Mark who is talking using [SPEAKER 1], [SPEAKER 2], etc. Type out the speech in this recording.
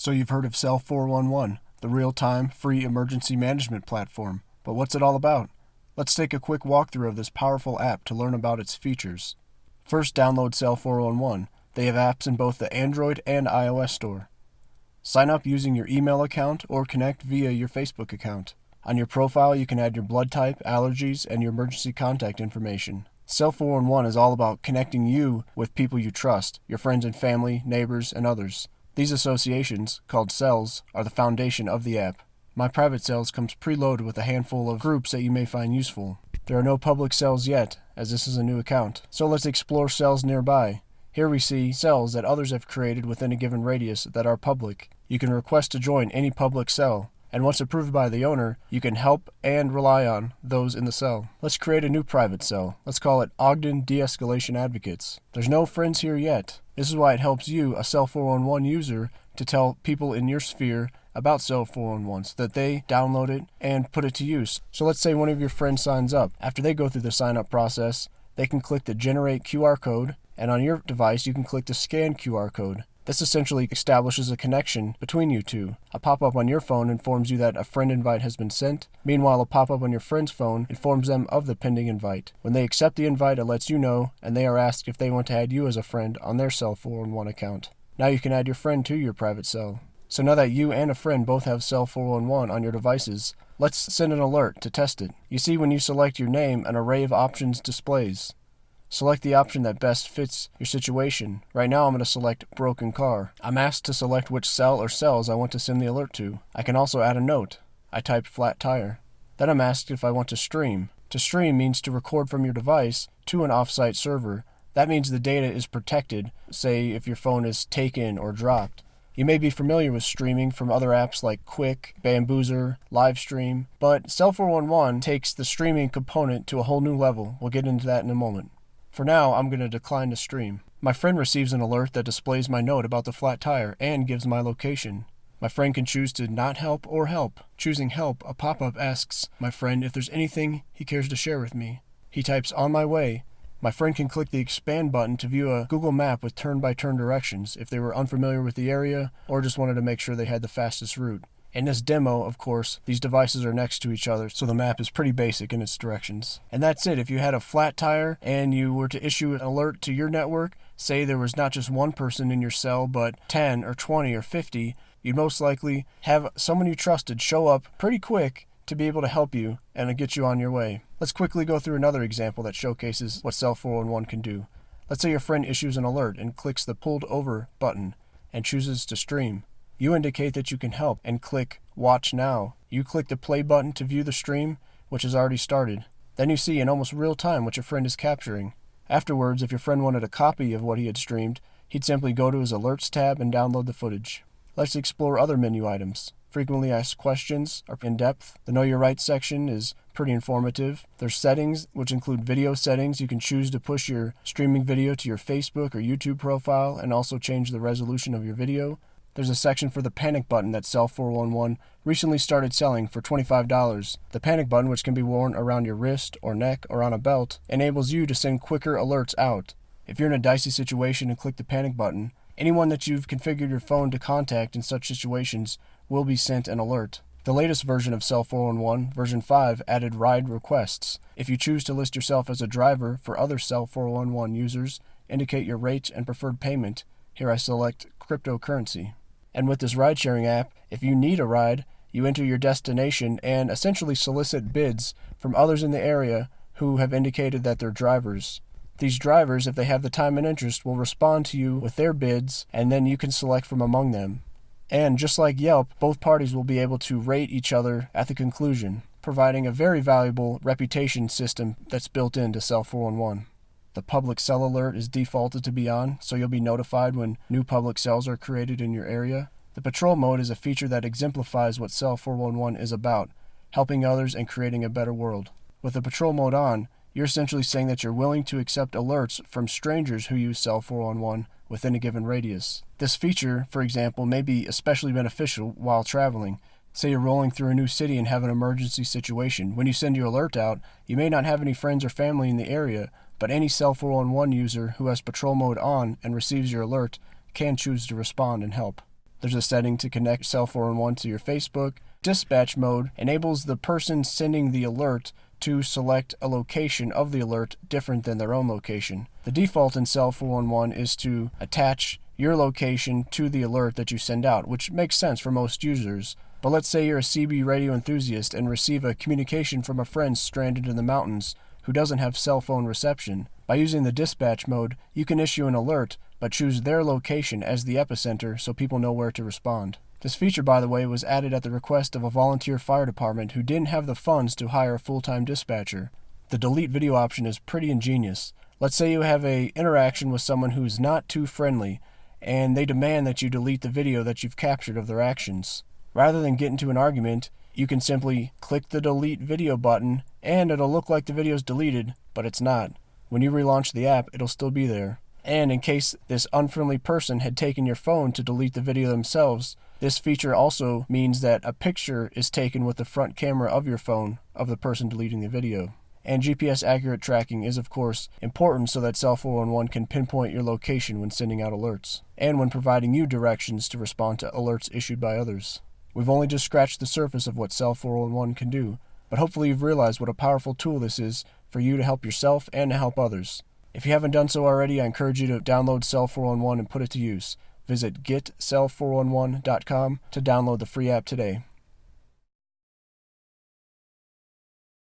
[SPEAKER 1] So you've heard of Cell 411, the real-time free emergency management platform. But what's it all about? Let's take a quick walkthrough of this powerful app to learn about its features. First, download Cell 411. They have apps in both the Android and iOS store. Sign up using your email account or connect via your Facebook account. On your profile, you can add your blood type, allergies, and your emergency contact information. Cell 411 is all about connecting you with people you trust, your friends and family, neighbors, and others. These associations, called cells, are the foundation of the app. My private cells comes preloaded with a handful of groups that you may find useful. There are no public cells yet, as this is a new account. So let's explore cells nearby. Here we see cells that others have created within a given radius that are public. You can request to join any public cell and once approved by the owner, you can help and rely on those in the cell. Let's create a new private cell. Let's call it Ogden De-Escalation Advocates. There's no friends here yet. This is why it helps you, a Cell 411 user, to tell people in your sphere about Cell 411 so that they download it and put it to use. So let's say one of your friends signs up. After they go through the sign up process, they can click the generate QR code and on your device you can click the scan QR code. This essentially establishes a connection between you two. A pop-up on your phone informs you that a friend invite has been sent. Meanwhile, a pop-up on your friend's phone informs them of the pending invite. When they accept the invite, it lets you know, and they are asked if they want to add you as a friend on their Cell 411 account. Now you can add your friend to your private cell. So now that you and a friend both have Cell 411 on your devices, let's send an alert to test it. You see when you select your name, an array of options displays. Select the option that best fits your situation. Right now I'm going to select broken car. I'm asked to select which cell or cells I want to send the alert to. I can also add a note. I typed flat tire. Then I'm asked if I want to stream. To stream means to record from your device to an offsite server. That means the data is protected, say if your phone is taken or dropped. You may be familiar with streaming from other apps like Qik, Bambuser, Livestream, but Cell411 takes the streaming component to a whole new level. We'll get into that in a moment. For now, I'm going to decline to stream. My friend receives an alert that displays my note about the flat tire and gives my location. My friend can choose to not help or help. Choosing help, a pop-up asks my friend if there's anything he cares to share with me. He types on my way. My friend can click the expand button to view a Google map with turn-by-turn -turn directions if they were unfamiliar with the area or just wanted to make sure they had the fastest route. In this demo, of course, these devices are next to each other, so the map is pretty basic in its directions. And that's it. If you had a flat tire and you were to issue an alert to your network, say there was not just one person in your cell, but 10 or 20 or 50, you'd most likely have someone you trusted show up pretty quick to be able to help you and get you on your way. Let's quickly go through another example that showcases what Cell 411 can do. Let's say your friend issues an alert and clicks the pulled over button and chooses to stream. You indicate that you can help and click Watch Now. You click the play button to view the stream, which has already started. Then you see in almost real time what your friend is capturing. Afterwards, if your friend wanted a copy of what he had streamed, he'd simply go to his Alerts tab and download the footage. Let's explore other menu items. Frequently asked questions are in depth. The Know Your Rights section is pretty informative. There's settings, which include video settings. You can choose to push your streaming video to your Facebook or YouTube profile and also change the resolution of your video. There's a section for the panic button that Cell 411 recently started selling for $25. The panic button, which can be worn around your wrist or neck or on a belt, enables you to send quicker alerts out. If you're in a dicey situation and click the panic button, anyone that you've configured your phone to contact in such situations will be sent an alert. The latest version of Cell 411, version 5, added ride requests. If you choose to list yourself as a driver for other Cell 411 users, indicate your rate and preferred payment. Here I select cryptocurrency. And with this ride sharing app, if you need a ride, you enter your destination and essentially solicit bids from others in the area who have indicated that they're drivers. These drivers, if they have the time and interest, will respond to you with their bids, and then you can select from among them. And just like Yelp, both parties will be able to rate each other at the conclusion, providing a very valuable reputation system that's built into Cell 411. The public cell alert is defaulted to be on, so you'll be notified when new public cells are created in your area. The patrol mode is a feature that exemplifies what Cell 411 is about, helping others and creating a better world. With the patrol mode on, you're essentially saying that you're willing to accept alerts from strangers who use Cell 411 within a given radius. This feature, for example, may be especially beneficial while traveling. Say you're rolling through a new city and have an emergency situation. When you send your alert out, you may not have any friends or family in the area, but any Cell 411 user who has patrol mode on and receives your alert can choose to respond and help. There's a setting to connect Cell 411 to your Facebook. Dispatch mode enables the person sending the alert to select a location of the alert different than their own location. The default in Cell 411 is to attach your location to the alert that you send out, which makes sense for most users. But let's say you're a CB radio enthusiast and receive a communication from a friend stranded in the mountains who doesn't have cell phone reception. By using the dispatch mode, you can issue an alert, but choose their location as the epicenter so people know where to respond. This feature, by the way, was added at the request of a volunteer fire department who didn't have the funds to hire a full-time dispatcher. The delete video option is pretty ingenious. Let's say you have a interaction with someone who's not too friendly, and they demand that you delete the video that you've captured of their actions. Rather than get into an argument, you can simply click the delete video button and it'll look like the video is deleted, but it's not. When you relaunch the app, it'll still be there. And in case this unfriendly person had taken your phone to delete the video themselves, this feature also means that a picture is taken with the front camera of your phone of the person deleting the video. And GPS accurate tracking is, of course, important so that Cell 411 can pinpoint your location when sending out alerts, and when providing you directions to respond to alerts issued by others. We've only just scratched the surface of what Cell 411 can do, but hopefully you've realized what a powerful tool this is for you to help yourself and to help others. If you haven't done so already, I encourage you to download Cell 411 and put it to use. Visit getcell411.com to download the free app today.